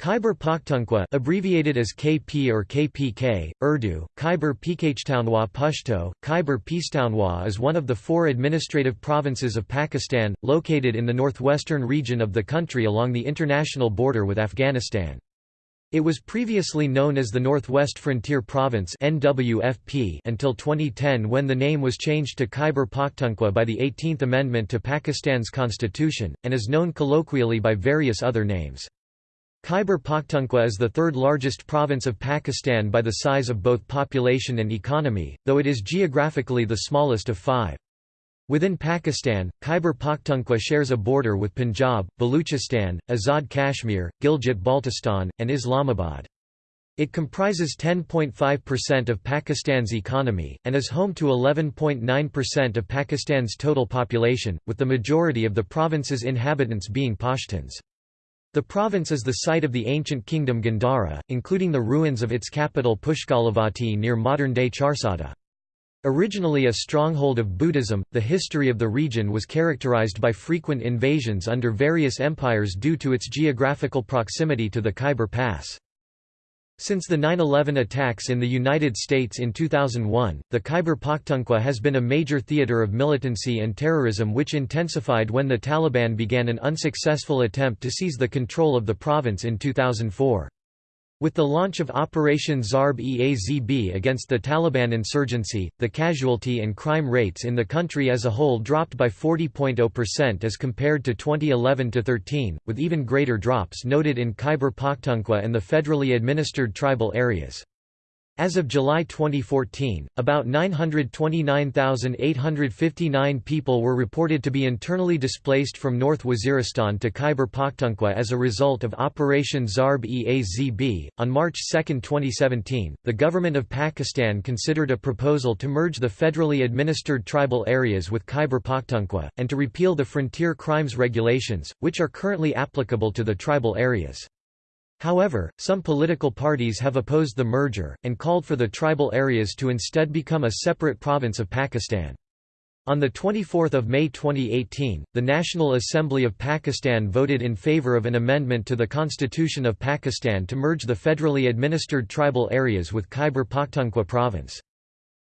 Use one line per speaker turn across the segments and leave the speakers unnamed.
Khyber Pakhtunkhwa abbreviated as KP or KPK, Urdu, Khyber Pakhtunkhwa Pashto, Khyber Pakhtunkhwa is one of the four administrative provinces of Pakistan, located in the northwestern region of the country along the international border with Afghanistan. It was previously known as the Northwest Frontier Province NWFP until 2010 when the name was changed to Khyber Pakhtunkhwa by the 18th Amendment to Pakistan's constitution, and is known colloquially by various other names. Khyber Pakhtunkhwa is the third largest province of Pakistan by the size of both population and economy, though it is geographically the smallest of five. Within Pakistan, Khyber Pakhtunkhwa shares a border with Punjab, Baluchistan, Azad Kashmir, Gilgit-Baltistan, and Islamabad. It comprises 10.5% of Pakistan's economy, and is home to 11.9% of Pakistan's total population, with the majority of the province's inhabitants being Pashtuns. The province is the site of the ancient kingdom Gandhara, including the ruins of its capital Pushkalavati near modern-day Charsadda. Originally a stronghold of Buddhism, the history of the region was characterized by frequent invasions under various empires due to its geographical proximity to the Khyber Pass. Since the 9-11 attacks in the United States in 2001, the Khyber Pakhtunkhwa has been a major theater of militancy and terrorism which intensified when the Taliban began an unsuccessful attempt to seize the control of the province in 2004. With the launch of Operation Zarb-e-Azb against the Taliban insurgency, the casualty and crime rates in the country as a whole dropped by 40.0% as compared to 2011-13, with even greater drops noted in Khyber Pakhtunkhwa and the federally administered tribal areas. As of July 2014, about 929,859 people were reported to be internally displaced from North Waziristan to Khyber Pakhtunkhwa as a result of Operation Zarb-e-Azb. On March 2, 2017, the government of Pakistan considered a proposal to merge the federally administered tribal areas with Khyber Pakhtunkhwa, and to repeal the frontier crimes regulations, which are currently applicable to the tribal areas. However, some political parties have opposed the merger, and called for the tribal areas to instead become a separate province of Pakistan. On 24 May 2018, the National Assembly of Pakistan voted in favour of an amendment to the Constitution of Pakistan to merge the federally administered tribal areas with Khyber Pakhtunkhwa province.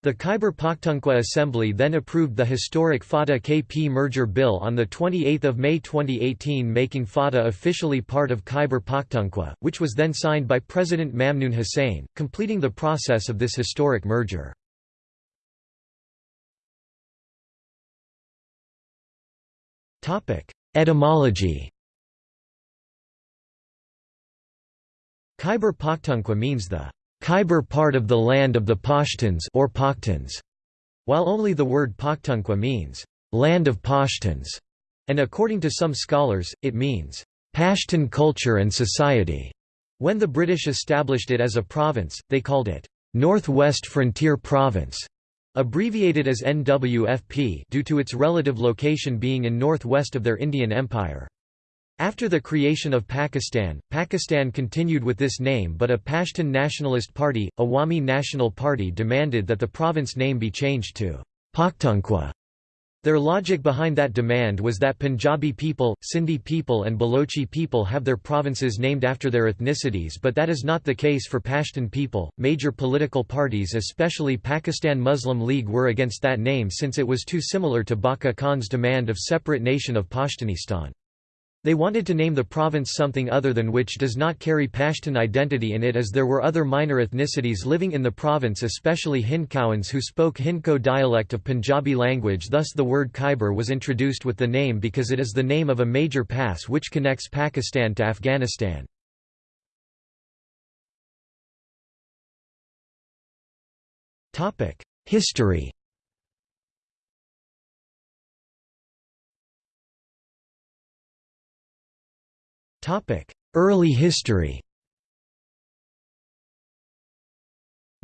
The Khyber Pakhtunkhwa Assembly then approved the historic FATA-KP merger bill on 28 May 2018 making FATA officially part of Khyber Pakhtunkhwa, which was then signed by President Mamnoon Hussain, completing the process of this historic merger. Etymology Khyber Pakhtunkhwa means the Khyber part of the land of the Pashtuns or Pakhtuns, while only the word Pakhtunkhwa means land of Pashtuns, and according to some scholars, it means Pashtun culture and society. When the British established it as a province, they called it Northwest Frontier Province, abbreviated as NWFP due to its relative location being in northwest of their Indian Empire. After the creation of Pakistan, Pakistan continued with this name but a Pashtun nationalist party, Awami National Party demanded that the province name be changed to Pakhtunkhwa. Their logic behind that demand was that Punjabi people, Sindhi people and Balochi people have their provinces named after their ethnicities but that is not the case for Pashtun people. Major political parties especially Pakistan Muslim League were against that name since it was too similar to Bacha Khan's demand of separate nation of Pashtunistan. They wanted to name the province something other than which does not carry Pashtun identity in it as there were other minor ethnicities living in the province especially Hindkowans who spoke Hindko dialect of Punjabi language thus the word Khyber was introduced with the name because it is the name of a major pass which connects Pakistan to Afghanistan. History Early history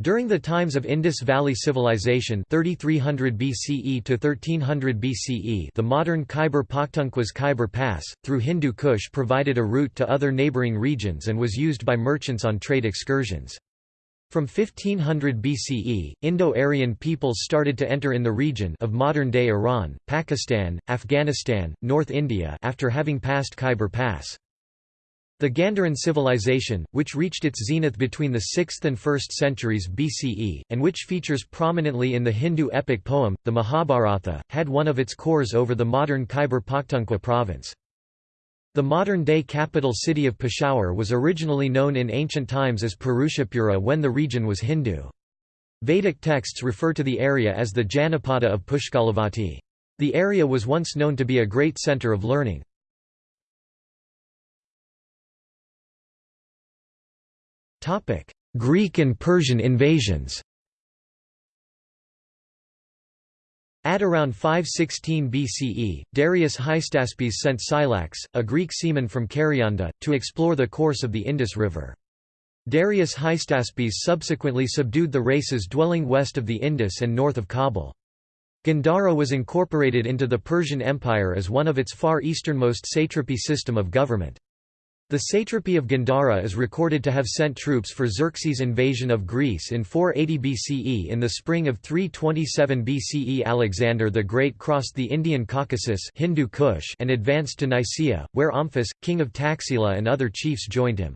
During the times of Indus Valley Civilization 3300 BCE to 1300 BCE the modern Khyber Pakhtunkhwa's Khyber Pass, through Hindu Kush provided a route to other neighbouring regions and was used by merchants on trade excursions. From 1500 BCE, Indo-Aryan peoples started to enter in the region of modern-day Iran, Pakistan, Afghanistan, North India after having passed Khyber Pass. The Gandharan civilization, which reached its zenith between the 6th and 1st centuries BCE, and which features prominently in the Hindu epic poem, the Mahabharata, had one of its cores over the modern Khyber Pakhtunkhwa province. The modern-day capital city of Peshawar was originally known in ancient times as Purushapura when the region was Hindu. Vedic texts refer to the area as the Janapada of Pushkalavati. The area was once known to be a great centre of learning. Greek and Persian invasions At around 516 BCE, Darius Hystaspes sent Scylax, a Greek seaman from Karyanda, to explore the course of the Indus River. Darius Hystaspes subsequently subdued the races dwelling west of the Indus and north of Kabul. Gandhara was incorporated into the Persian Empire as one of its far easternmost satrapy system of government. The satrapy of Gandhara is recorded to have sent troops for Xerxes' invasion of Greece in 480 BCE. In the spring of 327 BCE Alexander the Great crossed the Indian Caucasus Hindu Kush and advanced to Nicaea, where Omphis, king of Taxila and other chiefs joined him.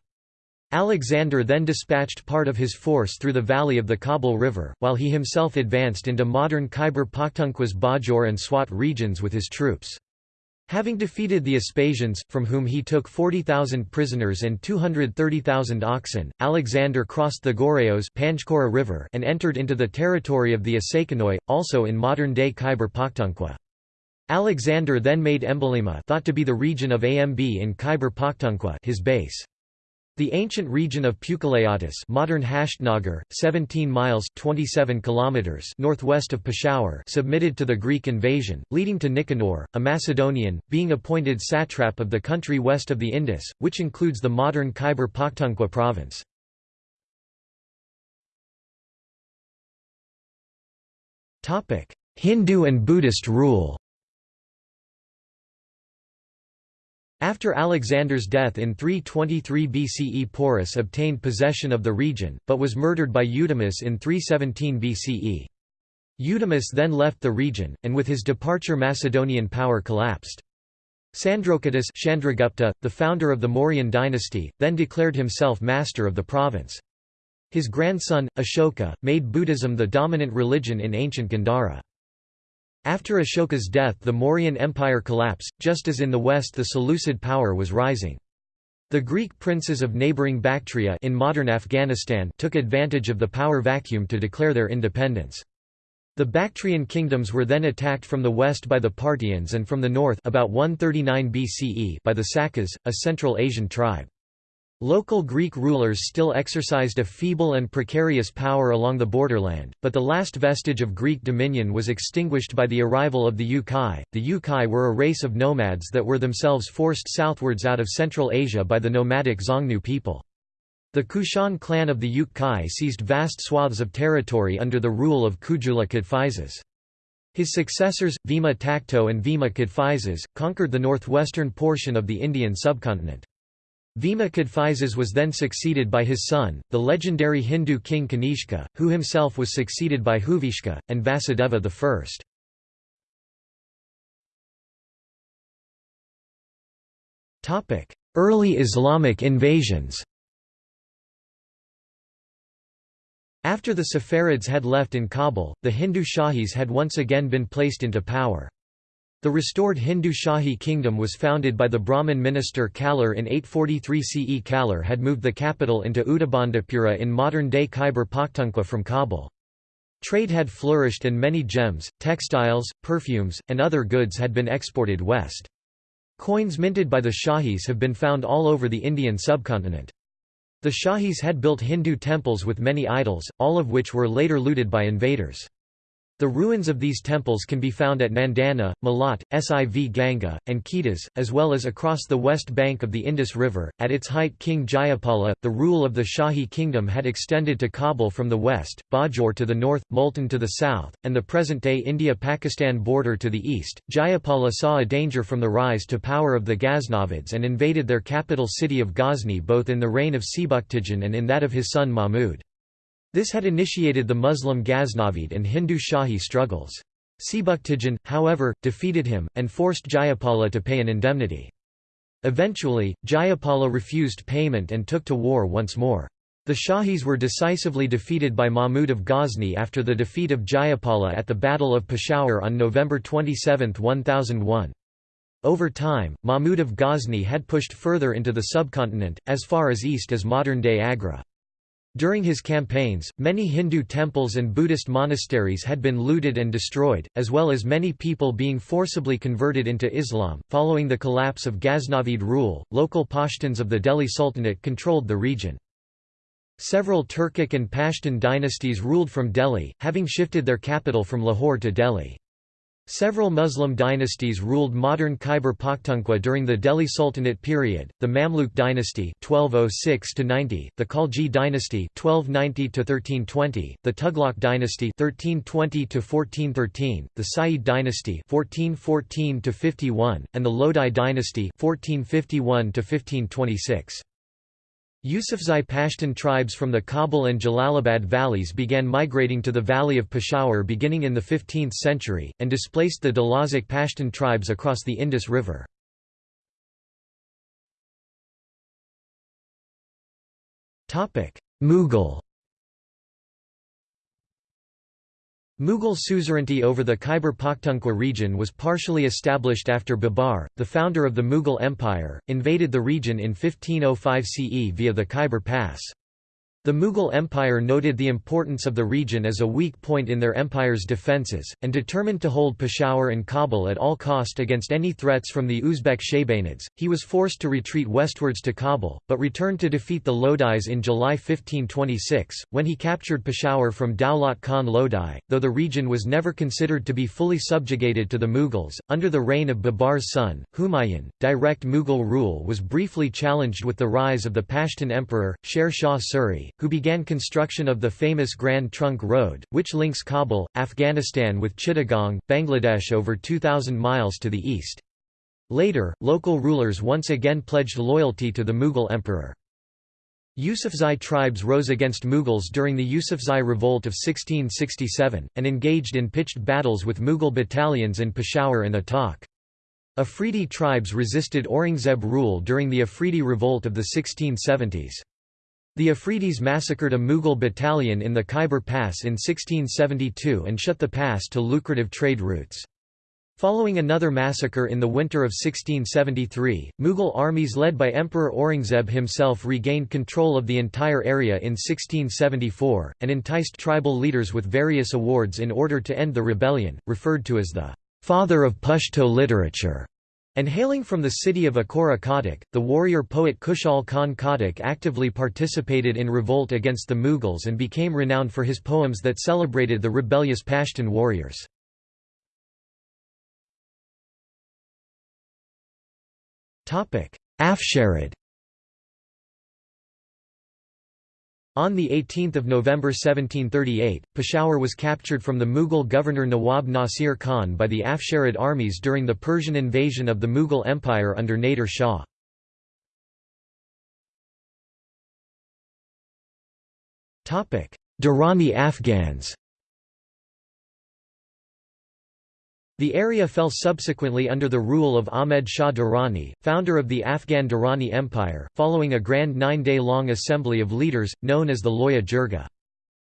Alexander then dispatched part of his force through the valley of the Kabul River, while he himself advanced into modern Khyber Pakhtunkhwa's Bajor and Swat regions with his troops. Having defeated the Aspasians, from whom he took 40,000 prisoners and 230,000 oxen, Alexander crossed the Goreos Panchkora River and entered into the territory of the Asakanoi, also in modern-day Khyber Pakhtunkhwa. Alexander then made Embalima thought to be the region of Amb in Khyber Pakhtunkhwa his base. The ancient region of Puchaleatis modern Hashtnagar, 17 miles 27 kilometers northwest of Peshawar submitted to the Greek invasion, leading to Nicanor, a Macedonian, being appointed satrap of the country west of the Indus, which includes the modern Khyber Pakhtunkhwa province. Hindu and Buddhist rule After Alexander's death in 323 BCE Porus obtained possession of the region, but was murdered by Eudemus in 317 BCE. Eudemus then left the region, and with his departure Macedonian power collapsed. Sandrocottus Chandragupta, the founder of the Mauryan dynasty, then declared himself master of the province. His grandson, Ashoka, made Buddhism the dominant religion in ancient Gandhara. After Ashoka's death the Mauryan Empire collapsed, just as in the west the Seleucid power was rising. The Greek princes of neighbouring Bactria in modern Afghanistan took advantage of the power vacuum to declare their independence. The Bactrian kingdoms were then attacked from the west by the Parthians and from the north about 139 BCE by the Sakas, a Central Asian tribe. Local Greek rulers still exercised a feeble and precarious power along the borderland, but the last vestige of Greek dominion was extinguished by the arrival of the Yukai. The Yukai were a race of nomads that were themselves forced southwards out of Central Asia by the nomadic Xiongnu people. The Kushan clan of the Yukai seized vast swaths of territory under the rule of Kujula Kadphises. His successors, Vima Takto and Vima Kadphises, conquered the northwestern portion of the Indian subcontinent. Vima Kadphises was then succeeded by his son, the legendary Hindu king Kanishka, who himself was succeeded by Huvishka, and Vasudeva I. Early Islamic invasions After the Saffarids had left in Kabul, the Hindu Shahis had once again been placed into power. The restored Hindu Shahi kingdom was founded by the Brahmin minister Kalar in 843 CE. Kalar had moved the capital into Uttabandapura in modern-day Khyber Pakhtunkhwa from Kabul. Trade had flourished and many gems, textiles, perfumes, and other goods had been exported west. Coins minted by the Shahis have been found all over the Indian subcontinent. The Shahis had built Hindu temples with many idols, all of which were later looted by invaders. The ruins of these temples can be found at Nandana, Malat, Siv Ganga, and Kedas, as well as across the west bank of the Indus River. At its height, King Jayapala, the rule of the Shahi kingdom had extended to Kabul from the west, Bajor to the north, Multan to the south, and the present day India Pakistan border to the east. Jayapala saw a danger from the rise to power of the Ghaznavids and invaded their capital city of Ghazni both in the reign of Sebuktigin and in that of his son Mahmud. This had initiated the Muslim Ghaznavid and Hindu Shahi struggles. Sebuktigin, however, defeated him, and forced Jayapala to pay an indemnity. Eventually, Jayapala refused payment and took to war once more. The Shahis were decisively defeated by Mahmud of Ghazni after the defeat of Jayapala at the Battle of Peshawar on November 27, 1001. Over time, Mahmud of Ghazni had pushed further into the subcontinent, as far as east as modern-day Agra. During his campaigns, many Hindu temples and Buddhist monasteries had been looted and destroyed, as well as many people being forcibly converted into Islam. Following the collapse of Ghaznavid rule, local Pashtuns of the Delhi Sultanate controlled the region. Several Turkic and Pashtun dynasties ruled from Delhi, having shifted their capital from Lahore to Delhi. Several Muslim dynasties ruled modern Khyber Pakhtunkhwa during the Delhi Sultanate period, the Mamluk dynasty 1206 90, the Khalji dynasty 1290 1320, the Tughlaq dynasty 1320 1413, the Sayyid dynasty 1414 51, and the Lodi dynasty 1451 1526. Yusufzai Pashtun tribes from the Kabul and Jalalabad valleys began migrating to the valley of Peshawar beginning in the 15th century, and displaced the Dalazic Pashtun tribes across the Indus River. Mughal Mughal suzerainty over the Khyber Pakhtunkhwa region was partially established after Babar, the founder of the Mughal Empire, invaded the region in 1505 CE via the Khyber Pass. The Mughal Empire noted the importance of the region as a weak point in their empire's defences, and determined to hold Peshawar and Kabul at all cost against any threats from the Uzbek Shaybanids. He was forced to retreat westwards to Kabul, but returned to defeat the Lodis in July 1526, when he captured Peshawar from Daulat Khan Lodi. Though the region was never considered to be fully subjugated to the Mughals, under the reign of Babar's son, Humayun, direct Mughal rule was briefly challenged with the rise of the Pashtun emperor, Sher Shah Suri, who began construction of the famous Grand Trunk Road, which links Kabul, Afghanistan with Chittagong, Bangladesh over 2,000 miles to the east. Later, local rulers once again pledged loyalty to the Mughal emperor. Yusufzai tribes rose against Mughals during the Yusufzai Revolt of 1667, and engaged in pitched battles with Mughal battalions in Peshawar and Attock. Afridi tribes resisted Aurangzeb rule during the Afridi Revolt of the 1670s. The Afridis massacred a Mughal battalion in the Khyber Pass in 1672 and shut the pass to lucrative trade routes. Following another massacre in the winter of 1673, Mughal armies led by Emperor Aurangzeb himself regained control of the entire area in 1674, and enticed tribal leaders with various awards in order to end the rebellion, referred to as the «father of Pashto literature». And hailing from the city of Akora Khattak, the warrior poet Khushal Khan Khattak actively participated in revolt against the Mughals and became renowned for his poems that celebrated the rebellious Pashtun warriors. Afsharid On 18 November 1738, Peshawar was captured from the Mughal governor Nawab Nasir Khan by the Afsharid armies during the Persian invasion of the Mughal Empire under Nader Shah. Durrani Afghans The area fell subsequently under the rule of Ahmed Shah Durrani, founder of the Afghan Durrani Empire, following a grand nine-day-long assembly of leaders, known as the Loya Jirga.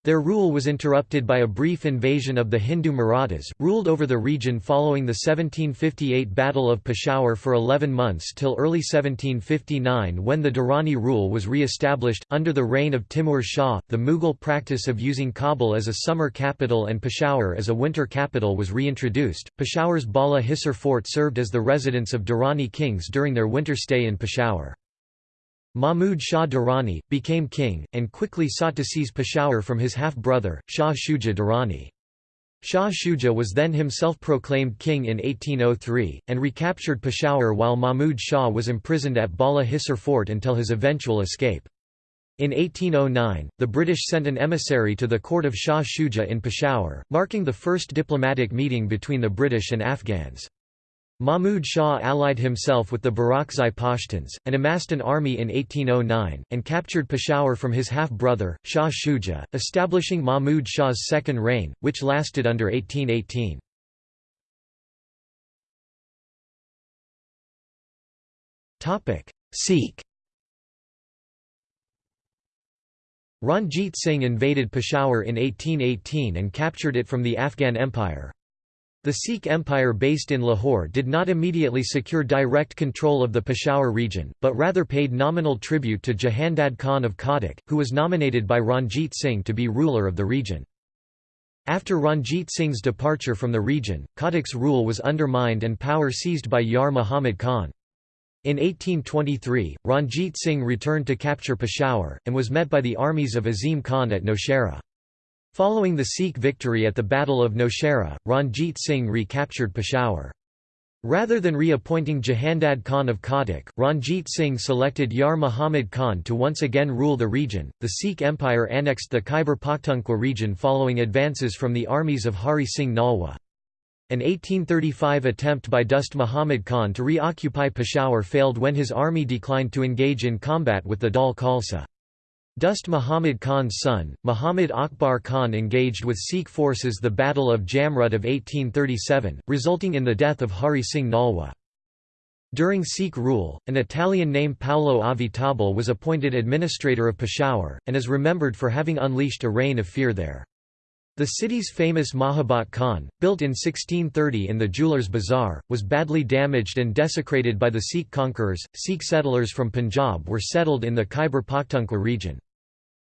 Their rule was interrupted by a brief invasion of the Hindu Marathas, ruled over the region following the 1758 Battle of Peshawar for 11 months till early 1759 when the Durrani rule was re-established. Under the reign of Timur Shah, the Mughal practice of using Kabul as a summer capital and Peshawar as a winter capital was reintroduced. Peshawar's Bala Hisar fort served as the residence of Durrani kings during their winter stay in Peshawar. Mahmud Shah Durrani, became king, and quickly sought to seize Peshawar from his half-brother, Shah Shuja Durrani. Shah Shuja was then himself proclaimed king in 1803, and recaptured Peshawar while Mahmud Shah was imprisoned at Bala Hisar fort until his eventual escape. In 1809, the British sent an emissary to the court of Shah Shuja in Peshawar, marking the first diplomatic meeting between the British and Afghans. Mahmud Shah allied himself with the Barakzai Pashtuns, and amassed an army in 1809, and captured Peshawar from his half-brother, Shah Shuja, establishing Mahmud Shah's second reign, which lasted under 1818. Sikh Ranjit Singh invaded Peshawar in 1818 and captured it from the Afghan Empire. The Sikh Empire based in Lahore did not immediately secure direct control of the Peshawar region, but rather paid nominal tribute to Jahandad Khan of Khattak, who was nominated by Ranjit Singh to be ruler of the region. After Ranjit Singh's departure from the region, Khattak's rule was undermined and power seized by Yar Muhammad Khan. In 1823, Ranjit Singh returned to capture Peshawar, and was met by the armies of Azim Khan at Nowshera. Following the Sikh victory at the Battle of Nowshera, Ranjit Singh recaptured Peshawar. Rather than reappointing Jahandad Khan of Khattak, Ranjit Singh selected Yar Muhammad Khan to once again rule the region. The Sikh Empire annexed the Khyber Pakhtunkhwa region following advances from the armies of Hari Singh Nalwa. An 1835 attempt by Dost Muhammad Khan to reoccupy Peshawar failed when his army declined to engage in combat with the Dal Khalsa. Dost Muhammad Khan's son, Muhammad Akbar Khan engaged with Sikh forces the Battle of Jamrud of 1837, resulting in the death of Hari Singh Nalwa. During Sikh rule, an Italian named Paolo Avitabile was appointed administrator of Peshawar, and is remembered for having unleashed a reign of fear there. The city's famous Mahabat Khan, built in 1630 in the jeweler's Bazaar, was badly damaged and desecrated by the Sikh conquerors. Sikh settlers from Punjab were settled in the Khyber Pakhtunkhwa region.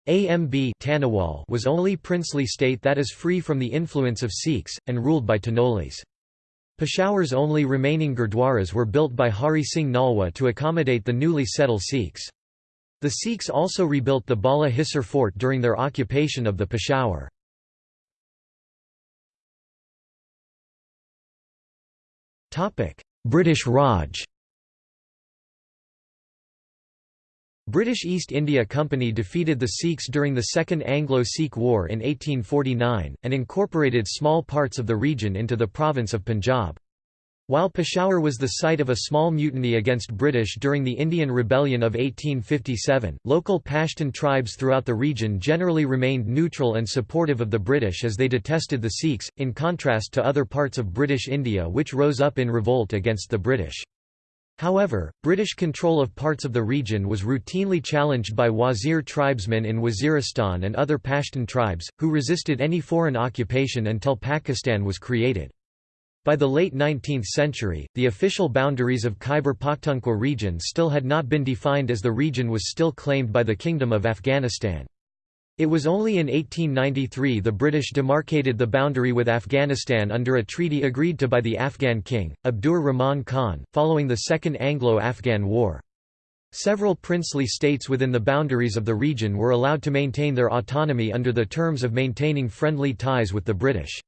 AMB Taniwal was only princely state that is free from the influence of Sikhs, and ruled by Tanolis. Peshawar's only remaining gurdwaras were built by Hari Singh Nalwa to accommodate the newly settled Sikhs. The Sikhs also rebuilt the Bala Hisar fort during their occupation of the Peshawar. British Raj British East India Company defeated the Sikhs during the Second Anglo-Sikh War in 1849, and incorporated small parts of the region into the province of Punjab. While Peshawar was the site of a small mutiny against British during the Indian Rebellion of 1857, local Pashtun tribes throughout the region generally remained neutral and supportive of the British as they detested the Sikhs, in contrast to other parts of British India which rose up in revolt against the British. However, British control of parts of the region was routinely challenged by Wazir tribesmen in Waziristan and other Pashtun tribes, who resisted any foreign occupation until Pakistan was created. By the late 19th century, the official boundaries of Khyber Pakhtunkhwa region still had not been defined as the region was still claimed by the Kingdom of Afghanistan. It was only in 1893 the British demarcated the boundary with Afghanistan under a treaty agreed to by the Afghan king, Abdur Rahman Khan, following the Second Anglo-Afghan War. Several princely states within the boundaries of the region were allowed to maintain their autonomy under the terms of maintaining friendly ties with the British.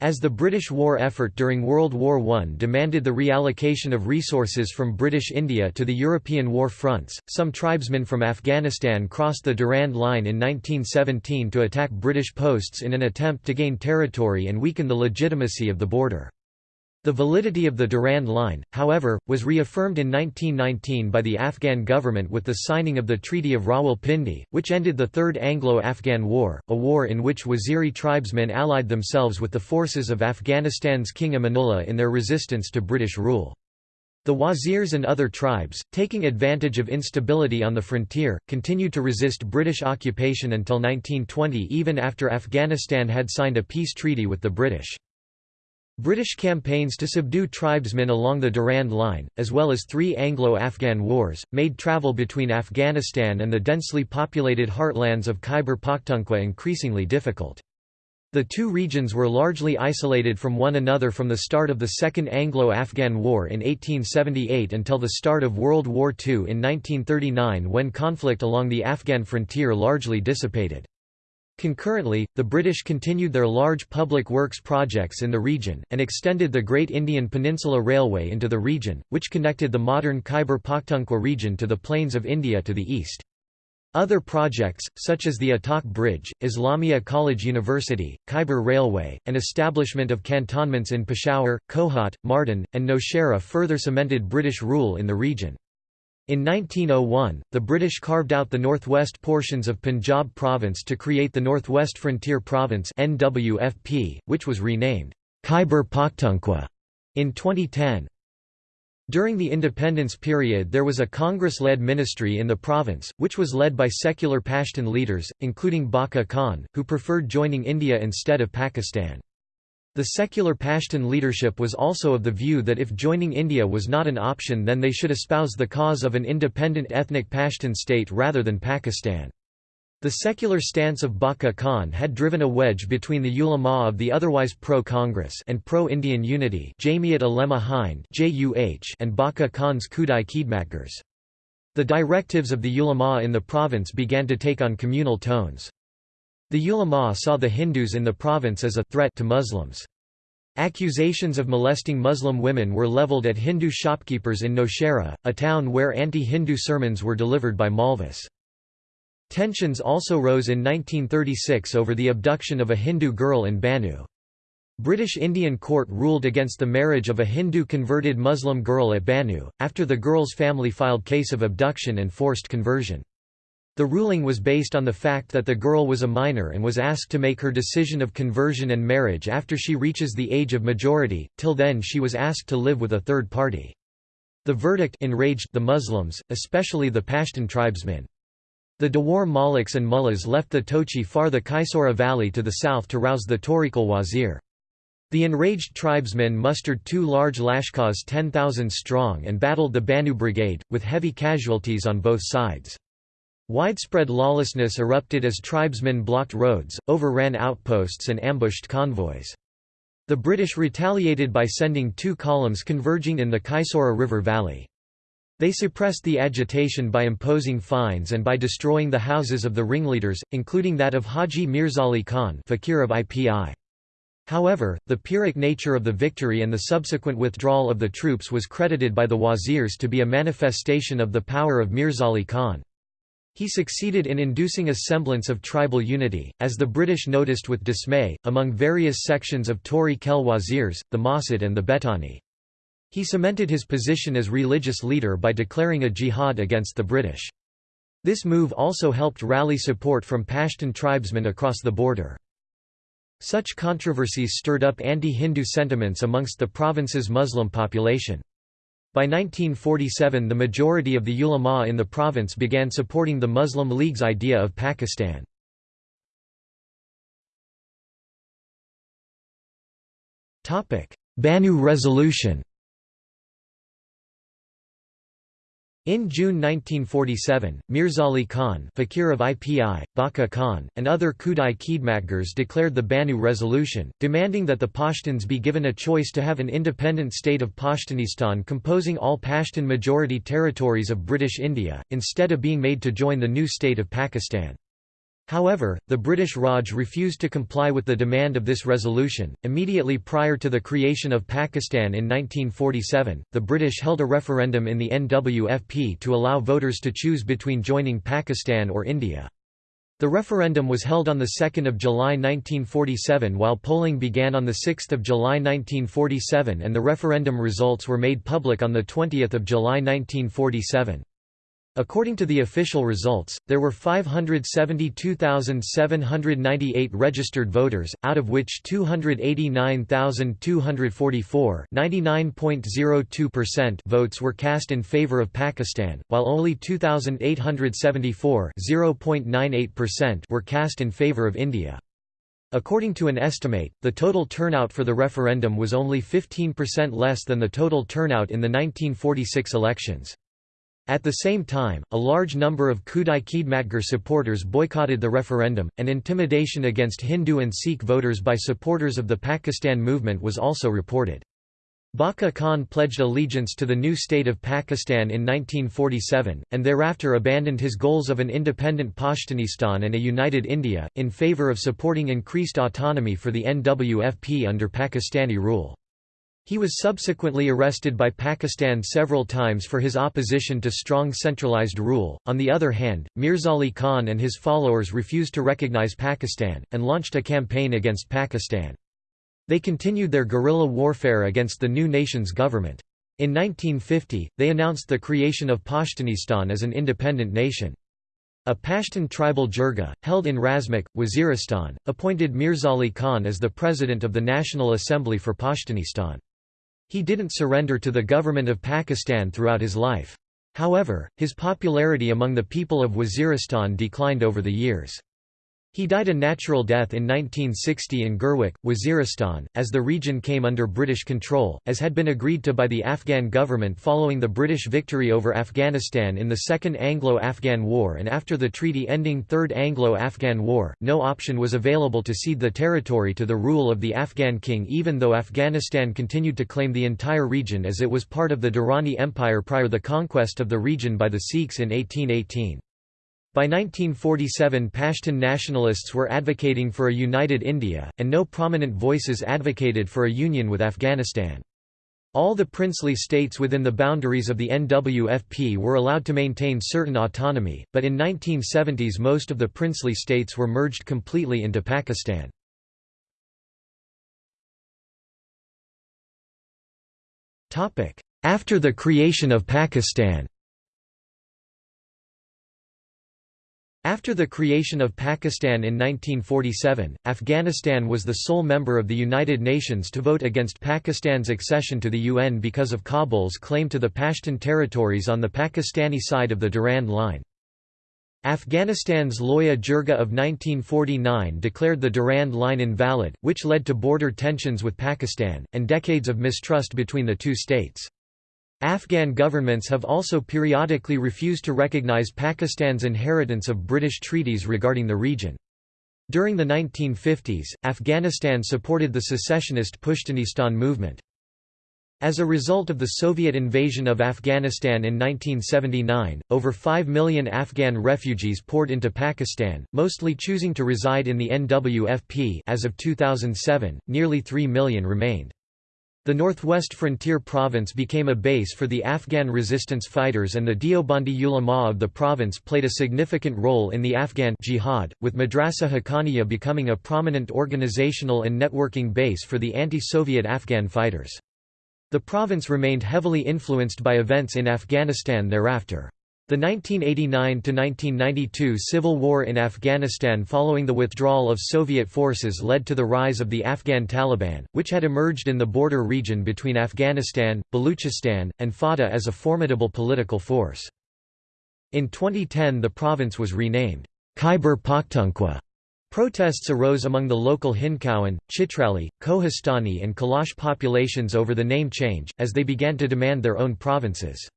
As the British war effort during World War I demanded the reallocation of resources from British India to the European war fronts, some tribesmen from Afghanistan crossed the Durand Line in 1917 to attack British posts in an attempt to gain territory and weaken the legitimacy of the border. The validity of the Durand Line, however, was reaffirmed in 1919 by the Afghan government with the signing of the Treaty of Rawalpindi, which ended the Third Anglo-Afghan War, a war in which Waziri tribesmen allied themselves with the forces of Afghanistan's King Amanullah in their resistance to British rule. The Wazirs and other tribes, taking advantage of instability on the frontier, continued to resist British occupation until 1920 even after Afghanistan had signed a peace treaty with the British. British campaigns to subdue tribesmen along the Durand Line, as well as three Anglo-Afghan wars, made travel between Afghanistan and the densely populated heartlands of Khyber Pakhtunkhwa increasingly difficult. The two regions were largely isolated from one another from the start of the Second Anglo-Afghan War in 1878 until the start of World War II in 1939 when conflict along the Afghan frontier largely dissipated. Concurrently, the British continued their large public works projects in the region, and extended the Great Indian Peninsula Railway into the region, which connected the modern Khyber Pakhtunkhwa region to the plains of India to the east. Other projects, such as the Attock Bridge, Islamia College University, Khyber Railway, and establishment of cantonments in Peshawar, Kohat, Mardan, and Nowshera further cemented British rule in the region. In 1901, the British carved out the northwest portions of Punjab province to create the Northwest Frontier Province (NWFP), which was renamed Khyber Pakhtunkhwa in 2010. During the independence period there was a Congress-led ministry in the province, which was led by secular Pashtun leaders, including Bacha Khan, who preferred joining India instead of Pakistan. The secular Pashtun leadership was also of the view that if joining India was not an option then they should espouse the cause of an independent ethnic Pashtun state rather than Pakistan. The secular stance of Bacha Khan had driven a wedge between the ulama of the otherwise pro-Congress and pro-Indian unity Jamiat Ulema Hind and Bacha Khan's Khudai Khidmatgars. The directives of the ulama in the province began to take on communal tones. The ulama saw the Hindus in the province as a threat to Muslims. Accusations of molesting Muslim women were leveled at Hindu shopkeepers in Nowshera, a town where anti-Hindu sermons were delivered by Maulvis. Tensions also rose in 1936 over the abduction of a Hindu girl in Bannu. British Indian court ruled against the marriage of a Hindu converted Muslim girl at Bannu, after the girl's family filed case of abduction and forced conversion. The ruling was based on the fact that the girl was a minor and was asked to make her decision of conversion and marriage after she reaches the age of majority, till then she was asked to live with a third party. The verdict enraged the Muslims, especially the Pashtun tribesmen. The Dawar Maliks and mullahs left the Tochi far the Khaisora valley to the south to rouse the Tori Khel wazir. The enraged tribesmen mustered two large lashkars 10,000 strong and battled the Bannu Brigade, with heavy casualties on both sides. Widespread lawlessness erupted as tribesmen blocked roads, overran outposts and ambushed convoys. The British retaliated by sending two columns converging in the Khaisora River Valley. They suppressed the agitation by imposing fines and by destroying the houses of the ringleaders, including that of Haji Mirzali Khan fakir of IPI. However, the Pyrrhic nature of the victory and the subsequent withdrawal of the troops was credited by the wazirs to be a manifestation of the power of Mirzali Khan. He succeeded in inducing a semblance of tribal unity, as the British noticed with dismay, among various sections of Tori Khel wazirs, the Masid and the Betani. He cemented his position as religious leader by declaring a jihad against the British. This move also helped rally support from Pashtun tribesmen across the border. Such controversies stirred up anti-Hindu sentiments amongst the province's Muslim population. By 1947 the majority of the ulama in the province began supporting the Muslim League's idea of Pakistan. Bannu Resolution In June 1947, Mirzali Khan fakir of IPI, Bacha Khan, and other Khudai Khidmatgars declared the Bannu Resolution, demanding that the Pashtuns be given a choice to have an independent state of Pashtunistan composing all Pashtun majority territories of British India, instead of being made to join the new state of Pakistan. However, the British Raj refused to comply with the demand of this resolution. Immediately prior to the creation of Pakistan in 1947, the British held a referendum in the NWFP to allow voters to choose between joining Pakistan or India. The referendum was held on 2 July 1947 while polling began on 6 July 1947 and the referendum results were made public on 20 July 1947. According to the official results, there were 572,798 registered voters, out of which 289,244 votes were cast in favor of Pakistan, while only 2,874 were cast in favor of India. According to an estimate, the total turnout for the referendum was only 15% less than the total turnout in the 1946 elections. At the same time, a large number of Khudai Khidmatgar supporters boycotted the referendum, and intimidation against Hindu and Sikh voters by supporters of the Pakistan movement was also reported. Bacha Khan pledged allegiance to the new state of Pakistan in 1947, and thereafter abandoned his goals of an independent Pashtunistan and a united India, in favour of supporting increased autonomy for the NWFP under Pakistani rule. He was subsequently arrested by Pakistan several times for his opposition to strong centralized rule. On the other hand, Mirzali Khan and his followers refused to recognize Pakistan, and launched a campaign against Pakistan. They continued their guerrilla warfare against the new nation's government. In 1950, they announced the creation of Pashtunistan as an independent nation. A Pashtun tribal jirga, held in Razmak, Waziristan, appointed Mirzali Khan as the president of the National Assembly for Pashtunistan. He didn't surrender to the government of Pakistan throughout his life. However, his popularity among the people of Waziristan declined over the years. He died a natural death in 1960 in Gurwek, Waziristan, as the region came under British control, as had been agreed to by the Afghan government following the British victory over Afghanistan in the Second Anglo-Afghan War and after the treaty ending Third Anglo-Afghan War, no option was available to cede the territory to the rule of the Afghan king even though Afghanistan continued to claim the entire region as it was part of the Durrani Empire prior to the conquest of the region by the Sikhs in 1818. By 1947 Pashtun nationalists were advocating for a united India, and no prominent voices advocated for a union with Afghanistan. All the princely states within the boundaries of the NWFP were allowed to maintain certain autonomy, but in 1970s most of the princely states were merged completely into Pakistan. After the creation of Pakistan After the creation of Pakistan in 1947, Afghanistan was the sole member of the United Nations to vote against Pakistan's accession to the UN because of Kabul's claim to the Pashtun territories on the Pakistani side of the Durand Line. Afghanistan's Loya Jirga of 1949 declared the Durand Line invalid, which led to border tensions with Pakistan, and decades of mistrust between the two states. Afghan governments have also periodically refused to recognize Pakistan's inheritance of British treaties regarding the region. During the 1950s, Afghanistan supported the secessionist Pashtunistan movement. As a result of the Soviet invasion of Afghanistan in 1979, over 5 million Afghan refugees poured into Pakistan, mostly choosing to reside in the NWFP as of 2007, nearly 3 million remained. The Northwest Frontier Province became a base for the Afghan resistance fighters and the Deobandi ulama of the province played a significant role in the Afghan jihad, with Madrasa Haqqaniya becoming a prominent organizational and networking base for the anti-Soviet Afghan fighters. The province remained heavily influenced by events in Afghanistan thereafter. The 1989–1992 civil war in Afghanistan following the withdrawal of Soviet forces led to the rise of the Afghan Taliban, which had emerged in the border region between Afghanistan, Baluchistan, and FATA as a formidable political force. In 2010 the province was renamed Khyber Pakhtunkhwa. Protests arose among the local Hindkowan, Chitrali, Kohistani and Kalash populations over the name change, as they began to demand their own provinces.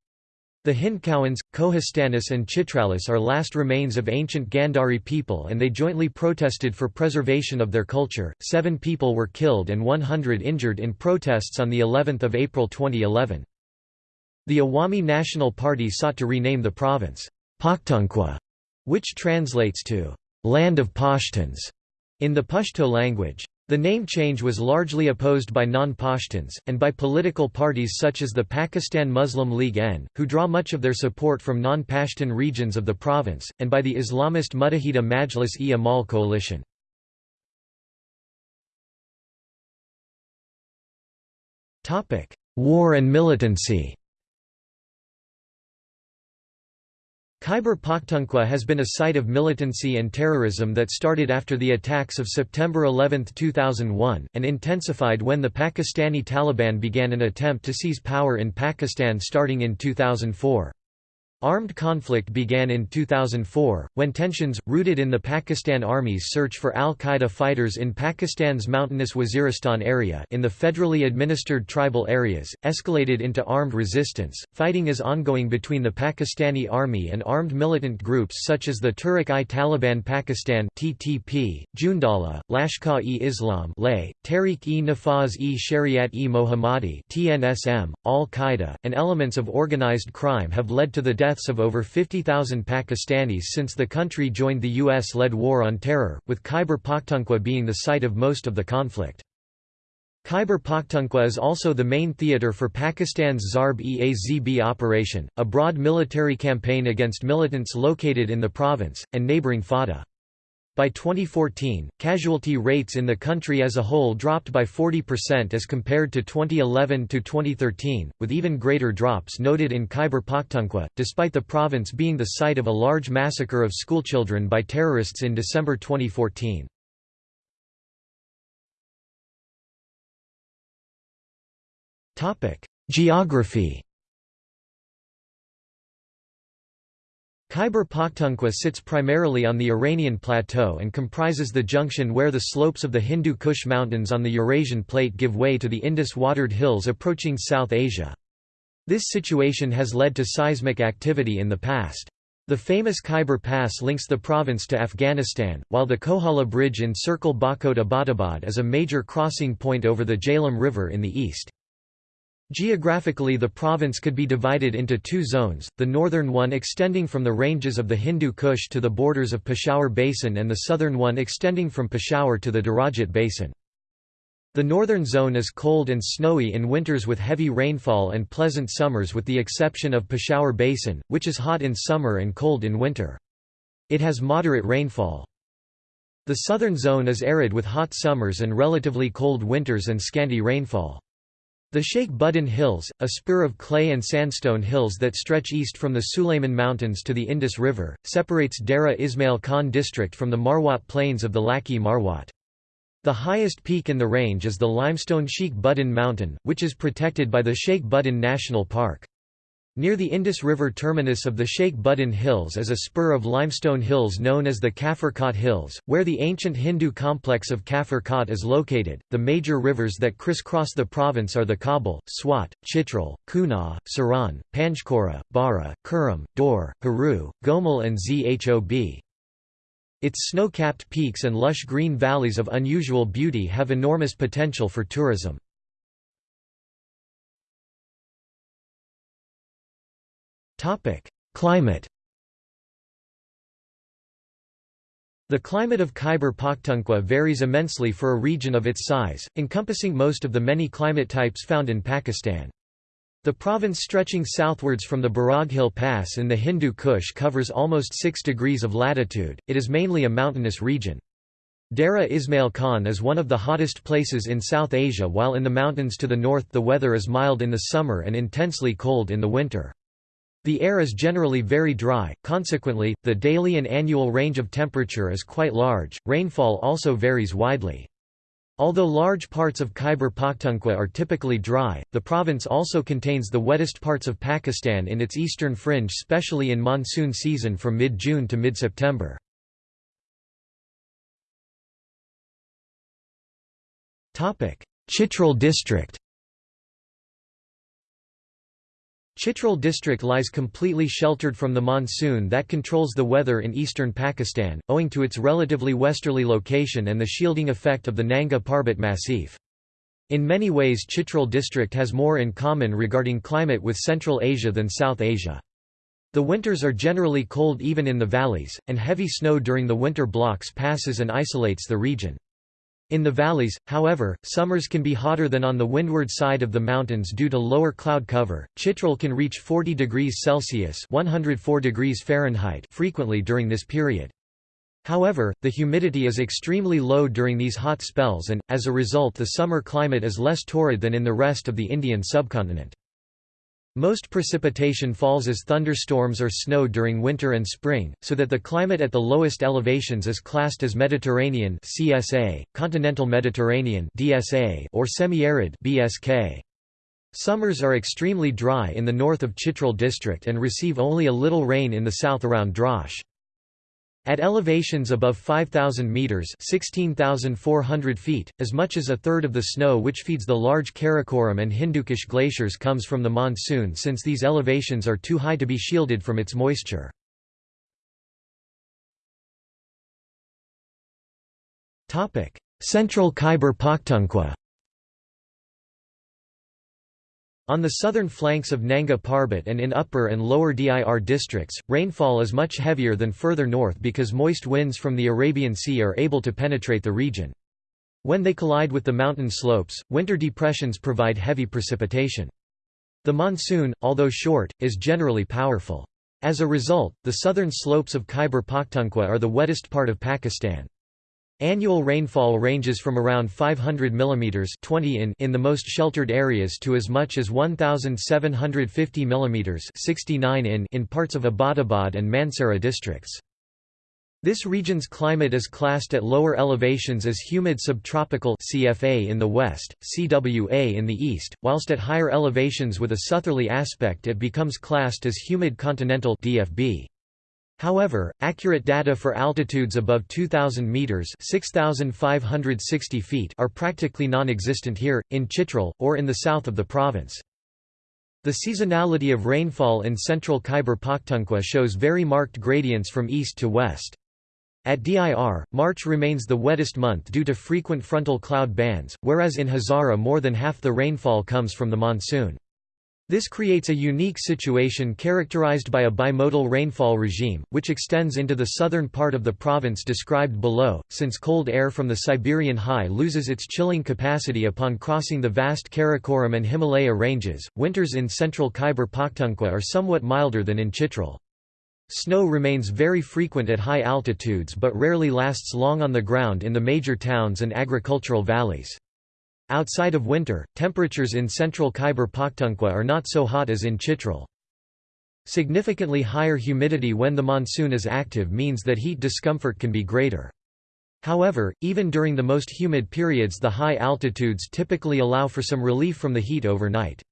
The Hindkowans, Kohistanis and Chitralis are last remains of ancient Gandhari people and they jointly protested for preservation of their culture. Seven people were killed and 100 injured in protests on the 11th of April 2011. The Awami National Party sought to rename the province, Pakhtunkhwa, which translates to land of Pashtuns in the Pashto language. The name change was largely opposed by non-Pashtuns, and by political parties such as the Pakistan Muslim League N, who draw much of their support from non-Pashtun regions of the province, and by the Islamist Muttahida Majlis-e-Amal coalition. War and militancy Khyber Pakhtunkhwa has been a site of militancy and terrorism that started after the attacks of September 11, 2001, and intensified when the Pakistani Taliban began an attempt to seize power in Pakistan starting in 2004. Armed conflict began in 2004, when tensions, rooted in the Pakistan Army's search for al-Qaeda fighters in Pakistan's mountainous Waziristan area in the federally administered tribal areas, escalated into armed resistance. Fighting is ongoing between the Pakistani Army and armed militant groups such as the Tehrik-i-Taliban Pakistan (TTP), Jundallah, Lashkar-e-Islam (LAY), Tehreek-e-Nafaz-e-Shariat-e-Mohammadi (TNSM), Al-Qaeda, and elements of organized crime have led to the death deaths of over 50,000 Pakistanis since the country joined the US-led War on Terror, with Khyber Pakhtunkhwa being the site of most of the conflict. Khyber Pakhtunkhwa is also the main theatre for Pakistan's Zarb-e-Azb operation, a broad military campaign against militants located in the province, and neighbouring FATA. By 2014, casualty rates in the country as a whole dropped by 40% as compared to 2011 to 2013, with even greater drops noted in Khyber Pakhtunkhwa, despite the province being the site of a large massacre of schoolchildren by terrorists in December 2014. Geography Khyber Pakhtunkhwa sits primarily on the Iranian plateau and comprises the junction where the slopes of the Hindu Kush Mountains on the Eurasian plate give way to the Indus-watered hills approaching South Asia. This situation has led to seismic activity in the past. The famous Khyber Pass links the province to Afghanistan, while the Kohala Bridge in Circle Bakot Abbottabad is a major crossing point over the Jhelum River in the east. Geographically the province could be divided into two zones, the northern one extending from the ranges of the Hindu Kush to the borders of Peshawar Basin and the southern one extending from Peshawar to the Darajat Basin. The northern zone is cold and snowy in winters with heavy rainfall and pleasant summers with the exception of Peshawar Basin, which is hot in summer and cold in winter. It has moderate rainfall. The southern zone is arid with hot summers and relatively cold winters and scanty rainfall. The Sheikh Buddin Hills, a spur of clay and sandstone hills that stretch east from the Sulayman Mountains to the Indus River, separates Dera Ismail Khan district from the Marwat plains of the Lakki Marwat. The highest peak in the range is the limestone Sheikh Buddin Mountain, which is protected by the Sheikh Buddin National Park. Near the Indus River terminus of the Sheikh Buddin Hills is a spur of limestone hills known as the Kafir Kot Hills, where the ancient Hindu complex of Kafir Kot is located. The major rivers that crisscross the province are the Kabul, Swat, Chitral, Kunar, Siran, Panchkora, Bara, Kurram, Dor, Haru, Gomal, and Zhob. Its snow-capped peaks and lush green valleys of unusual beauty have enormous potential for tourism. Climate The climate of Khyber Pakhtunkhwa varies immensely for a region of its size, encompassing most of the many climate types found in Pakistan. The province stretching southwards from the Baroghil Pass in the Hindu Kush covers almost 6 degrees of latitude, it is mainly a mountainous region. Dera Ismail Khan is one of the hottest places in South Asia while in the mountains to the north the weather is mild in the summer and intensely cold in the winter. The air is generally very dry, consequently, the daily and annual range of temperature is quite large. Rainfall also varies widely. Although large parts of Khyber Pakhtunkhwa are typically dry, the province also contains the wettest parts of Pakistan in its eastern fringe especially in monsoon season from mid-June to mid-September. Chitral district Chitral district lies completely sheltered from the monsoon that controls the weather in eastern Pakistan, owing to its relatively westerly location and the shielding effect of the Nanga Parbat Massif. In many ways Chitral district has more in common regarding climate with Central Asia than South Asia. The winters are generally cold even in the valleys, and heavy snow during the winter blocks passes and isolates the region. In the valleys, however, summers can be hotter than on the windward side of the mountains due to lower cloud cover. Chitral can reach 40 degrees Celsius (104 degrees Fahrenheit) frequently during this period. However, the humidity is extremely low during these hot spells and, as a result the summer climate is less torrid than in the rest of the Indian subcontinent. Most precipitation falls as thunderstorms or snow during winter and spring, so that the climate at the lowest elevations is classed as Mediterranean (CSA), continental Mediterranean (DSA), or semi-arid (BSK). Summers are extremely dry in the north of Chitral district and receive only a little rain in the south around Drosh. At elevations above 5,000 metres 16,400 feet, as much as a third of the snow which feeds the large Karakoram and Hindukush glaciers comes from the monsoon since these elevations are too high to be shielded from its moisture. Central Khyber Pakhtunkhwa On the southern flanks of Nanga Parbat and in upper and lower Dir districts, rainfall is much heavier than further north because moist winds from the Arabian Sea are able to penetrate the region. When they collide with the mountain slopes, winter depressions provide heavy precipitation. The monsoon, although short, is generally powerful. As a result, the southern slopes of Khyber Pakhtunkhwa are the wettest part of Pakistan. Annual rainfall ranges from around 500 mm 20 in in the most sheltered areas to as much as 1,750 mm 69 in in parts of Abbottabad and Mansehra districts. This region's climate is classed at lower elevations as humid subtropical CFA in the west, CWA in the east, whilst at higher elevations with a southerly aspect it becomes classed as humid continental DFB. However, accurate data for altitudes above 2,000 meters (6,560 feet) are practically non-existent here, in Chitral, or in the south of the province. The seasonality of rainfall in central Khyber Pakhtunkhwa shows very marked gradients from east to west. At DIR, March remains the wettest month due to frequent frontal cloud bands, whereas in Hazara more than half the rainfall comes from the monsoon. This creates a unique situation characterized by a bimodal rainfall regime, which extends into the southern part of the province described below, since cold air from the Siberian high loses its chilling capacity upon crossing the vast Karakoram and Himalaya ranges. Winters in central Khyber Pakhtunkhwa are somewhat milder than in Chitral. Snow remains very frequent at high altitudes but rarely lasts long on the ground in the major towns and agricultural valleys. Outside of winter, temperatures in central Khyber Pakhtunkhwa are not so hot as in Chitral. Significantly higher humidity when the monsoon is active means that heat discomfort can be greater. However, even during the most humid periods the high altitudes typically allow for some relief from the heat overnight.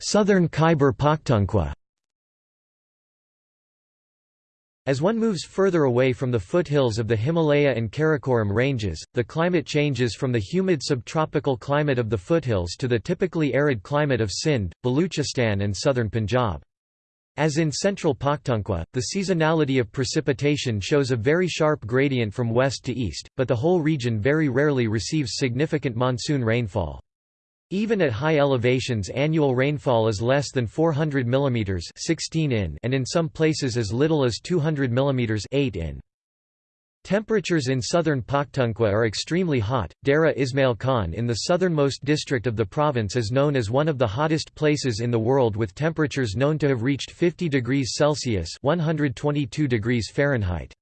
Southern Khyber Pakhtunkhwa As one moves further away from the foothills of the Himalaya and Karakoram ranges, the climate changes from the humid subtropical climate of the foothills to the typically arid climate of Sindh, Baluchistan and southern Punjab. As in central Pakhtunkhwa, the seasonality of precipitation shows a very sharp gradient from west to east, but the whole region very rarely receives significant monsoon rainfall. Even at high elevations annual rainfall is less than 400 mm 16 in and in some places as little as 200 mm 8 in. Temperatures in southern Pakhtunkhwa are extremely hot. Dera Ismail Khan in the southernmost district of the province is known as one of the hottest places in the world with temperatures known to have reached 50 degrees Celsius 122 degrees Fahrenheit.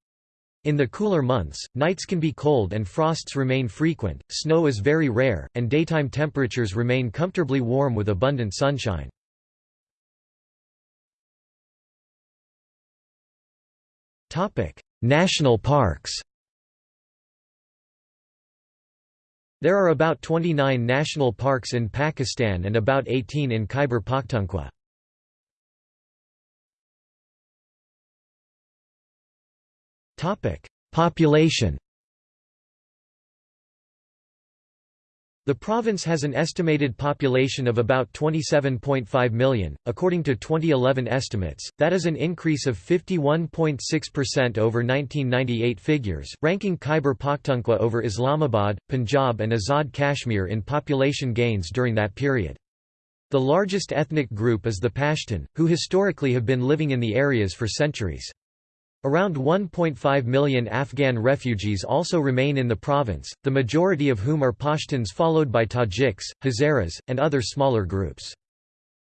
In the cooler months, nights can be cold and frosts remain frequent, snow is very rare, and daytime temperatures remain comfortably warm with abundant sunshine. National parks There are about 29 national parks in Pakistan and about 18 in Khyber Pakhtunkhwa. Topic: Population. The province has an estimated population of about 27.5 million, according to 2011 estimates, that is an increase of 51.6% over 1998 figures, ranking Khyber Pakhtunkhwa over Islamabad, Punjab and Azad Kashmir in population gains during that period. The largest ethnic group is the Pashtun, who historically have been living in the areas for centuries. Around 1.5 million Afghan refugees also remain in the province, the majority of whom are Pashtuns followed by Tajiks, Hazaras, and other smaller groups.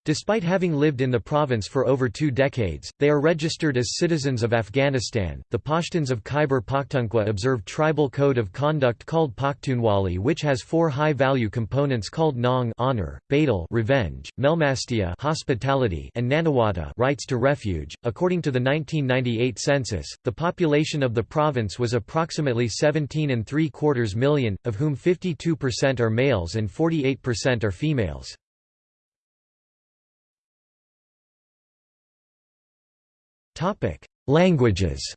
Despite having lived in the province for over two decades, they are registered as citizens of Afghanistan. The Pashtuns of Khyber Pakhtunkhwa observe tribal code of conduct called Pakhtunwali, which has four high-value components called Nang honor, Badal revenge, Melmastia hospitality, and Nanawata rights to refuge. According to the 1998 census, the population of the province was approximately 17 and three quarters million, of whom 52% are males and 48% are females. Topic: Languages.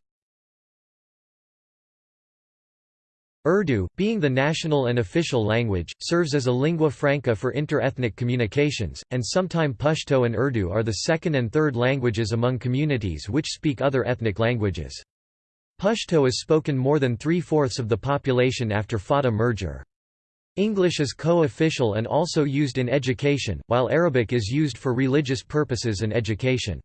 Urdu, being the national and official language, serves as a lingua franca for inter-ethnic communications, and sometime Pashto and Urdu are the second and third languages among communities which speak other ethnic languages. Pashto is spoken more than three-fourths of the population after Fata merger. English is co-official and also used in education, while Arabic is used for religious purposes and education.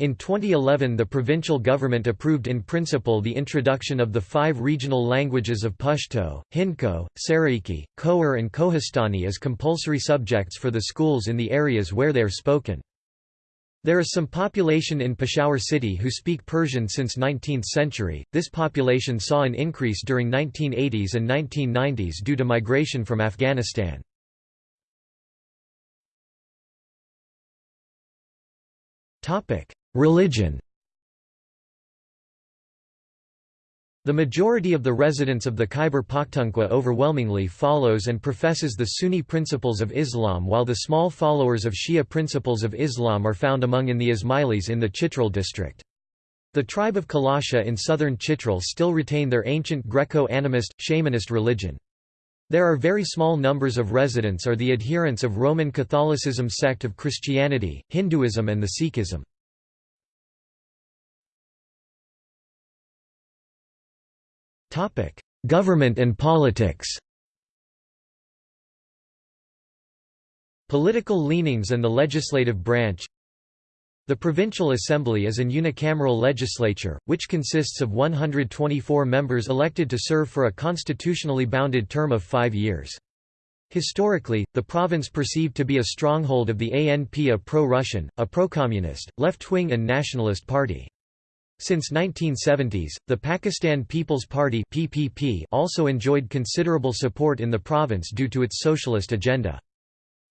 In 2011 the provincial government approved in principle the introduction of the five regional languages of Pashto, Hindko, Saraiki, Khowar and Kohistani as compulsory subjects for the schools in the areas where they are spoken. There is some population in Peshawar city who speak Persian since 19th century. This population saw an increase during 1980s and 1990s due to migration from Afghanistan. Religion The majority of the residents of the Khyber Pakhtunkhwa overwhelmingly follows and professes the Sunni principles of Islam while the small followers of Shia principles of Islam are found among in the Ismailis in the Chitral district. The tribe of Kalasha in southern Chitral still retain their ancient Greco-animist, shamanist religion. There are very small numbers of residents are the adherents of Roman Catholicism sect of Christianity, Hinduism and the Sikhism. Government and politics Political leanings and the legislative branch The Provincial Assembly is an unicameral legislature, which consists of 124 members elected to serve for a constitutionally bounded term of five years. Historically, the province perceived to be a stronghold of the ANP a pro-Russian, a pro-communist, left-wing and nationalist party. Since 1970s, the Pakistan People's Party (PPP) also enjoyed considerable support in the province due to its socialist agenda.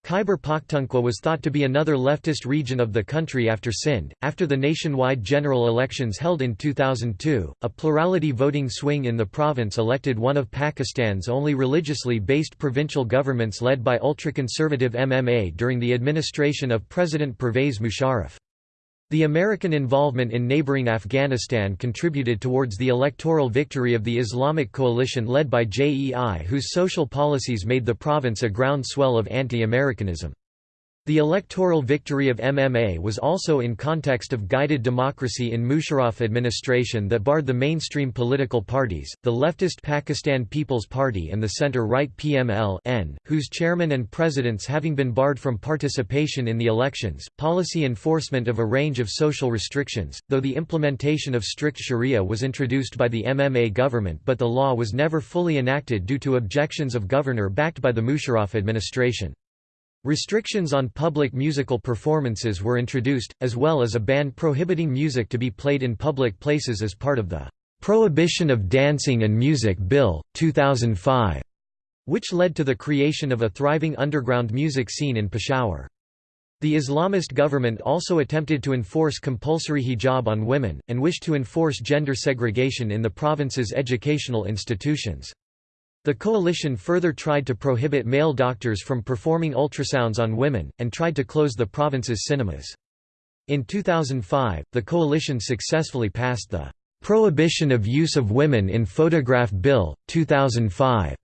Khyber Pakhtunkhwa was thought to be another leftist region of the country after Sindh. After the nationwide general elections held in 2002, a plurality voting swing in the province elected one of Pakistan's only religiously based provincial governments led by ultra-conservative MMA during the administration of President Pervez Musharraf. The American involvement in neighboring Afghanistan contributed towards the electoral victory of the Islamic coalition led by JEI whose social policies made the province a groundswell of anti-Americanism. The electoral victory of MMA was also in context of guided democracy in Musharraf administration that barred the mainstream political parties, the leftist Pakistan People's Party and the center-right PML whose chairman and presidents having been barred from participation in the elections, policy enforcement of a range of social restrictions, though the implementation of strict sharia was introduced by the MMA government but the law was never fully enacted due to objections of governor backed by the Musharraf administration. Restrictions on public musical performances were introduced, as well as a ban prohibiting music to be played in public places as part of the "'Prohibition of Dancing and Music Bill, 2005", which led to the creation of a thriving underground music scene in Peshawar. The Islamist government also attempted to enforce compulsory hijab on women, and wished to enforce gender segregation in the province's educational institutions. The coalition further tried to prohibit male doctors from performing ultrasounds on women, and tried to close the province's cinemas. In 2005, the coalition successfully passed the "'Prohibition of Use of Women in Photograph Bill, 2005'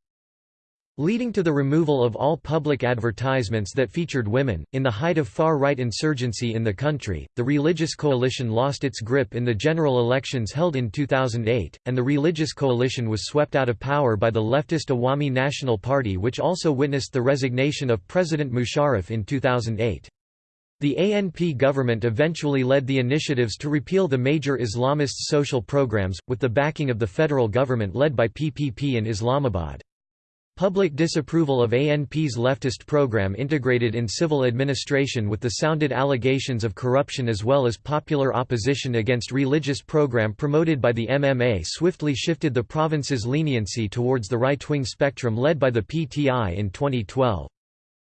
leading to the removal of all public advertisements that featured women. In the height of far right insurgency in the country, the Religious Coalition lost its grip in the general elections held in 2008, and the Religious Coalition was swept out of power by the leftist Awami National Party, which also witnessed the resignation of President Musharraf in 2008. The ANP government eventually led the initiatives to repeal the major Islamist social programs, with the backing of the federal government led by PPP in Islamabad. Public disapproval of ANP's leftist program integrated in civil administration with the sounded allegations of corruption as well as popular opposition against religious program promoted by the MMA swiftly shifted the province's leniency towards the right-wing spectrum led by the PTI in 2012.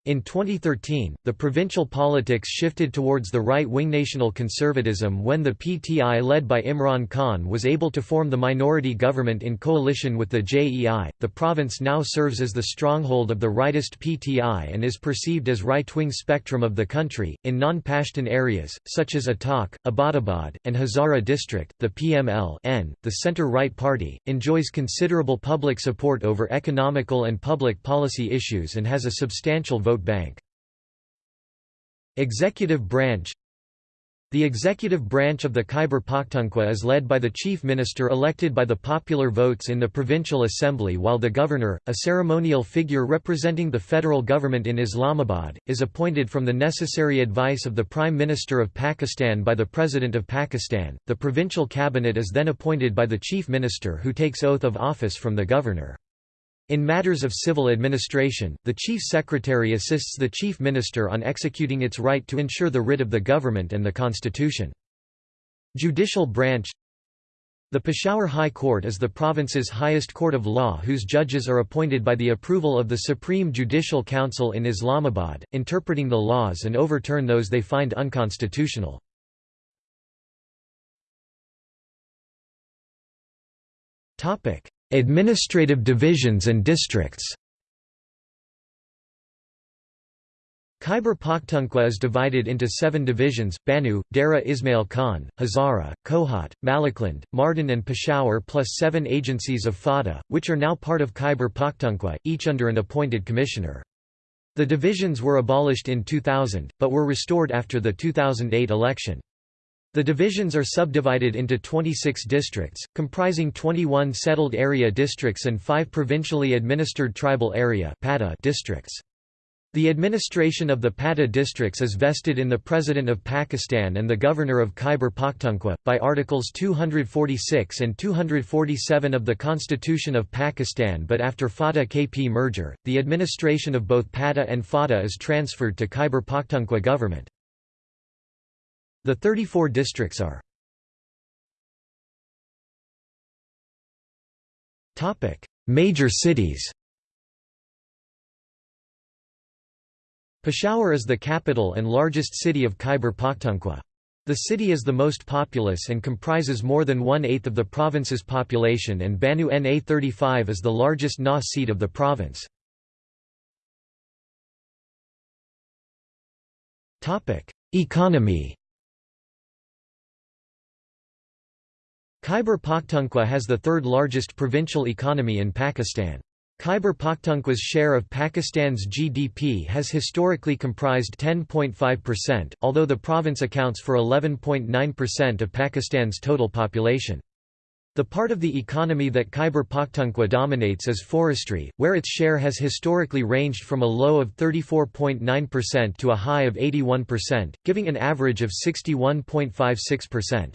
In 2013, the provincial politics shifted towards the right-wing national conservatism when the PTI led by Imran Khan was able to form the minority government in coalition with the JEI. The province now serves as the stronghold of the rightist PTI and is perceived as right-wing spectrum of the country. In non-Pashtun areas such as Attock, Abbottabad, and Hazara district, the PML -N, the center-right party, enjoys considerable public support over economical and public policy issues and has a substantial vote vote bank. Executive branch The executive branch of the Khyber Pakhtunkhwa is led by the chief minister elected by the popular votes in the provincial assembly while the governor, a ceremonial figure representing the federal government in Islamabad, is appointed from the necessary advice of the Prime Minister of Pakistan by the President of Pakistan. The provincial cabinet is then appointed by the chief minister who takes oath of office from the governor. In matters of civil administration, the Chief Secretary assists the Chief Minister on executing its right to ensure the writ of the government and the constitution. Judicial branch The Peshawar High Court is the province's highest court of law whose judges are appointed by the approval of the Supreme Judicial Council in Islamabad, interpreting the laws and overturn those they find unconstitutional. Administrative divisions and districts Khyber Pakhtunkhwa is divided into seven divisions, Bannu, Dera Ismail Khan, Hazara, Kohat, Malakand, Mardan and Peshawar plus seven agencies of FATA, which are now part of Khyber Pakhtunkhwa, each under an appointed commissioner. The divisions were abolished in 2000, but were restored after the 2008 election. The divisions are subdivided into 26 districts, comprising 21 settled area districts and 5 provincially administered tribal area districts. The administration of the Pata districts is vested in the President of Pakistan and the Governor of Khyber Pakhtunkhwa, by Articles 246 and 247 of the Constitution of Pakistan but after FATA-KP merger, the administration of both Pata and FATA is transferred to Khyber Pakhtunkhwa government. The 34 districts are Major cities Peshawar is the capital and largest city of Khyber Pakhtunkhwa. The city is the most populous and comprises more than one-eighth of the province's population and Bannu Na 35 is the largest Na seat of the province. Economy Khyber Pakhtunkhwa has the third largest provincial economy in Pakistan. Khyber Pakhtunkhwa's share of Pakistan's GDP has historically comprised 10.5%, although the province accounts for 11.9% of Pakistan's total population. The part of the economy that Khyber Pakhtunkhwa dominates is forestry, where its share has historically ranged from a low of 34.9% to a high of 81%, giving an average of 61.56%.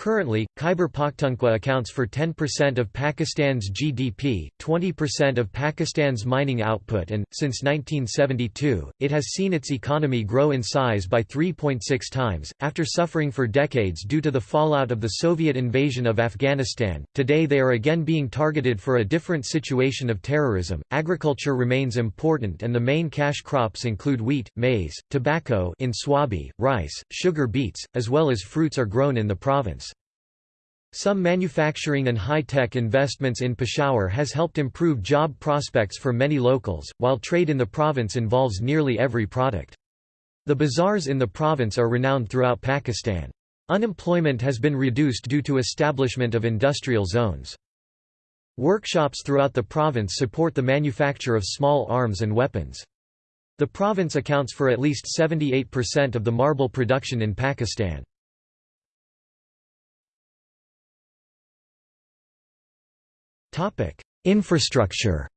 Currently, Khyber Pakhtunkhwa accounts for 10% of Pakistan's GDP, 20% of Pakistan's mining output and, since 1972, it has seen its economy grow in size by 3.6 times. After suffering for decades due to the fallout of the Soviet invasion of Afghanistan, today they are again being targeted for a different situation of terrorism. Agriculture remains important and the main cash crops include wheat, maize, tobacco in Swabi, rice, sugar beets, as well as fruits are grown in the province. Some manufacturing and high-tech investments in Peshawar has helped improve job prospects for many locals, while trade in the province involves nearly every product. The bazaars in the province are renowned throughout Pakistan. Unemployment has been reduced due to establishment of industrial zones. Workshops throughout the province support the manufacture of small arms and weapons. The province accounts for at least 78% of the marble production in Pakistan. Infrastructure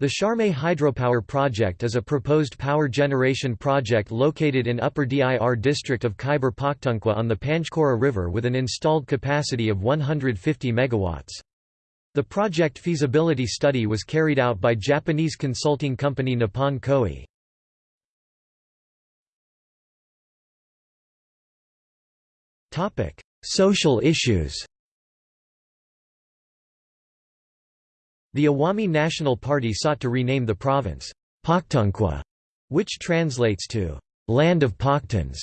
The Sharmay hydropower project is a proposed power generation project located in Upper Dir district of Khyber Pakhtunkhwa on the Panchkora River with an installed capacity of 150 MW. The project feasibility study was carried out by Japanese consulting company Nippon Koei. Social issues The Awami National Party sought to rename the province, Pakhtunkhwa, which translates to, land of Pakhtuns,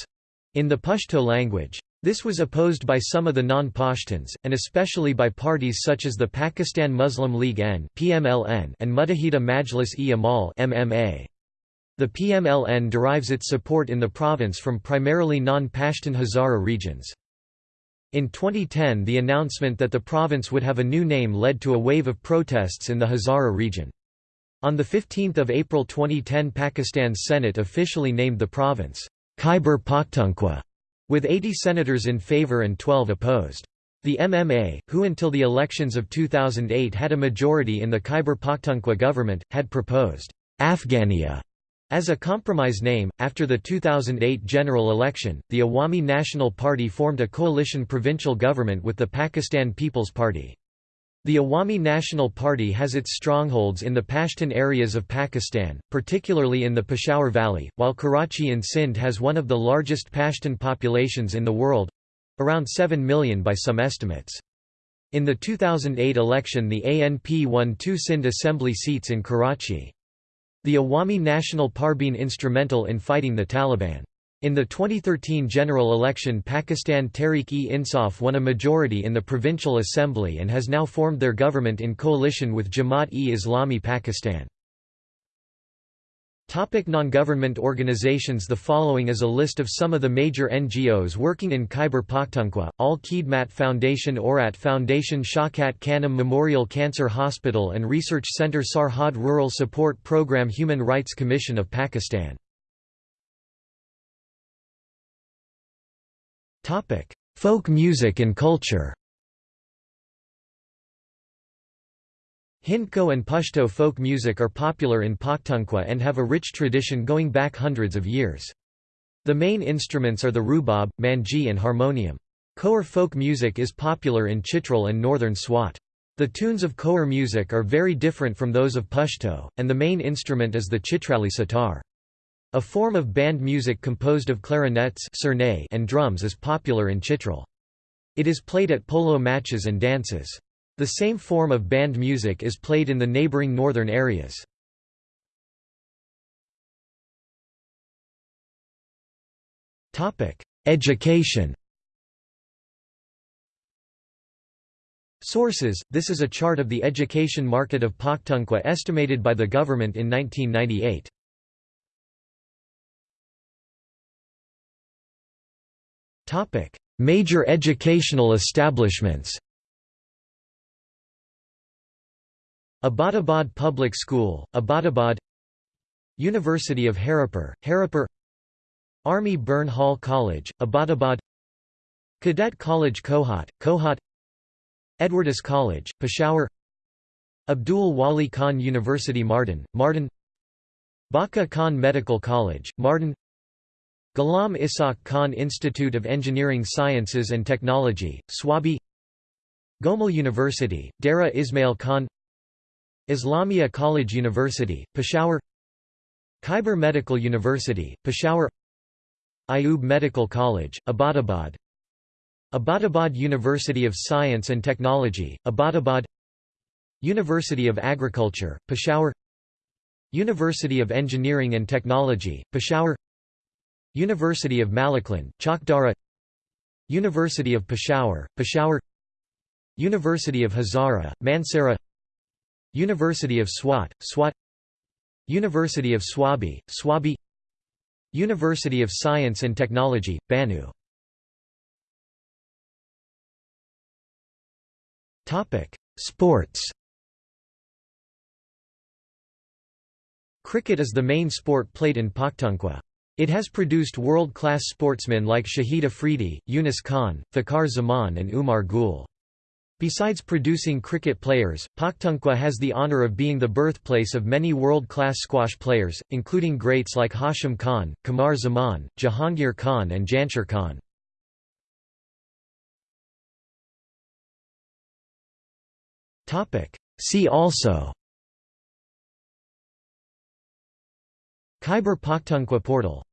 in the Pashto language. This was opposed by some of the non-Pashtuns, and especially by parties such as the Pakistan Muslim League N and Muttahida Majlis-e-Amal The PMLN derives its support in the province from primarily non-Pashtun Hazara regions. In 2010 the announcement that the province would have a new name led to a wave of protests in the Hazara region. On 15 April 2010 Pakistan's Senate officially named the province, Khyber Pakhtunkhwa, with 80 senators in favour and 12 opposed. The MMA, who until the elections of 2008 had a majority in the Khyber Pakhtunkhwa government, had proposed, Afghania as a compromise name, after the 2008 general election, the Awami National Party formed a coalition provincial government with the Pakistan People's Party. The Awami National Party has its strongholds in the Pashtun areas of Pakistan, particularly in the Peshawar Valley, while Karachi in Sindh has one of the largest Pashtun populations in the world—around 7 million by some estimates. In the 2008 election the ANP won two Sindh assembly seats in Karachi. The Awami National Par instrumental in fighting the Taliban. In the 2013 general election Pakistan Tehreek-e-Insaf won a majority in the Provincial Assembly and has now formed their government in coalition with Jamaat-e-Islami Pakistan. Topic non-government organizations The following is a list of some of the major NGOs working in Khyber Pakhtunkhwa, Al-Khidmat Foundation Aurat Foundation Shaukat Khanum Memorial Cancer Hospital and Research Center Sarhad Rural Support Program Human Rights Commission of Pakistan. Folk music and culture Hindko and Pashto folk music are popular in Pakhtunkhwa and have a rich tradition going back hundreds of years. The main instruments are the rubab, mangey and harmonium. Khowar folk music is popular in Chitral and northern Swat. The tunes of Khowar music are very different from those of Pashto, and the main instrument is the Chitrali sitar. A form of band music composed of clarinets and drums is popular in Chitral. It is played at polo matches and dances. The same form of band music is played in the neighboring northern areas. Education Sources This is a chart of the education market of Pakhtunkhwa estimated by the government in 1998. Major educational establishments Abbottabad Public School, Abbottabad University of Haripur, Haripur Army Burn Hall College, Abbottabad Cadet College Kohat, Kohat Edwardes College, Peshawar Abdul Wali Khan University Mardan, Mardan Bacha Khan Medical College, Mardan Ghulam Ishaq Khan Institute of Engineering Sciences and Technology, Swabi Gomal University, Dera Ismail Khan Islamia College University, Peshawar Khyber Medical University, Peshawar Ayub Medical College, Abbottabad Abbottabad University of Science and Technology, Abbottabad University of Agriculture, Peshawar University of Engineering and Technology, Peshawar University of Malakand, Chakdara University of Peshawar, Peshawar University of Hazara, Mansehra University of Swat, Swat University of Swabi, Swabi University of Science and Technology, Bannu Sports Cricket is the main sport played in Pakhtunkhwa. It has produced world-class sportsmen like Shahid Afridi, Younis Khan, Fakhar Zaman and Umar Gul. Besides producing cricket players, Pakhtunkhwa has the honour of being the birthplace of many world-class squash players, including greats like Hashim Khan, Qamar Zaman, Jahangir Khan and Jansher Khan. See also Khyber Pakhtunkhwa portal